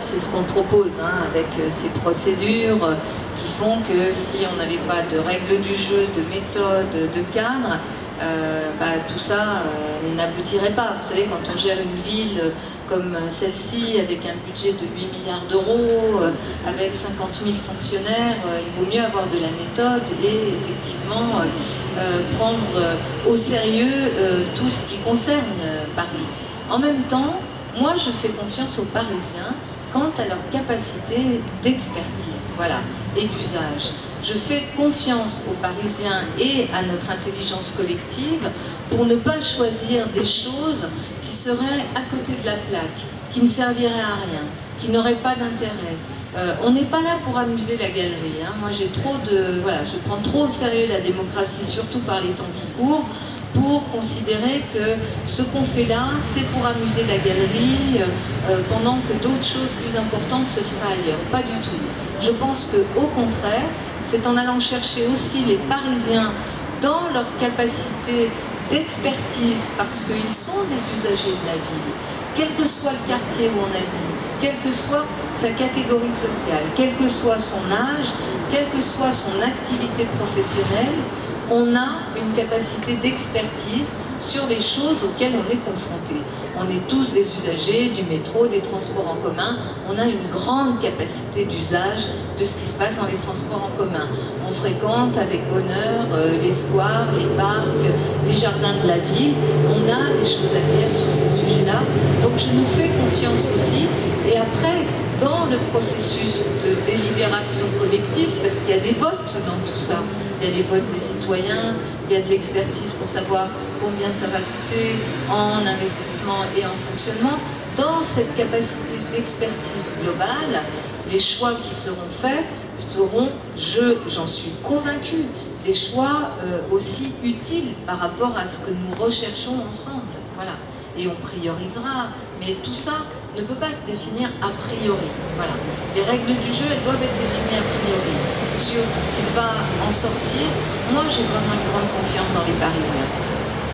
c'est ce qu'on propose, hein, avec euh, ces procédures euh, qui font que si on n'avait pas de règles du jeu, de méthode, de cadre, euh, bah, tout ça n'aboutirait pas. Vous savez, quand on gère une ville comme celle-ci, avec un budget de 8 milliards d'euros, avec 50 000 fonctionnaires, il vaut mieux avoir de la méthode et effectivement prendre au sérieux tout ce qui concerne Paris. En même temps, moi, je fais confiance aux Parisiens quant à leur capacité d'expertise voilà, et d'usage. Je fais confiance aux Parisiens et à notre intelligence collective pour ne pas choisir des choses qui seraient à côté de la plaque, qui ne serviraient à rien, qui n'auraient pas d'intérêt. Euh, on n'est pas là pour amuser la galerie. Hein. Moi, j'ai trop de, voilà, je prends trop au sérieux la démocratie, surtout par les temps qui courent pour considérer que ce qu'on fait là, c'est pour amuser la galerie, euh, euh, pendant que d'autres choses plus importantes se feraient ailleurs. Pas du tout. Je pense qu'au contraire, c'est en allant chercher aussi les Parisiens dans leur capacité d'expertise, parce qu'ils sont des usagers de la ville, quel que soit le quartier où on habite, quelle que soit sa catégorie sociale, quel que soit son âge, quelle que soit son activité professionnelle, on a une capacité d'expertise sur les choses auxquelles on est confronté. On est tous des usagers du métro, des transports en commun. On a une grande capacité d'usage de ce qui se passe dans les transports en commun. On fréquente avec bonheur euh, les squares, les parcs, les jardins de la ville. On a des choses à dire sur ces sujets-là. Donc je nous fais confiance aussi. Et après, dans le processus de délibération collective, parce qu'il y a des votes dans tout ça, il y a les votes des citoyens, il y a de l'expertise pour savoir combien ça va coûter en investissement et en fonctionnement. Dans cette capacité d'expertise globale, les choix qui seront faits seront, j'en suis convaincue, des choix euh, aussi utiles par rapport à ce que nous recherchons ensemble. Voilà. Et on priorisera, mais tout ça ne peut pas se définir a priori. Voilà. Les règles du jeu, elles doivent être définies a priori. Sur ce qui va en sortir, moi j'ai vraiment une grande confiance dans les Parisiens.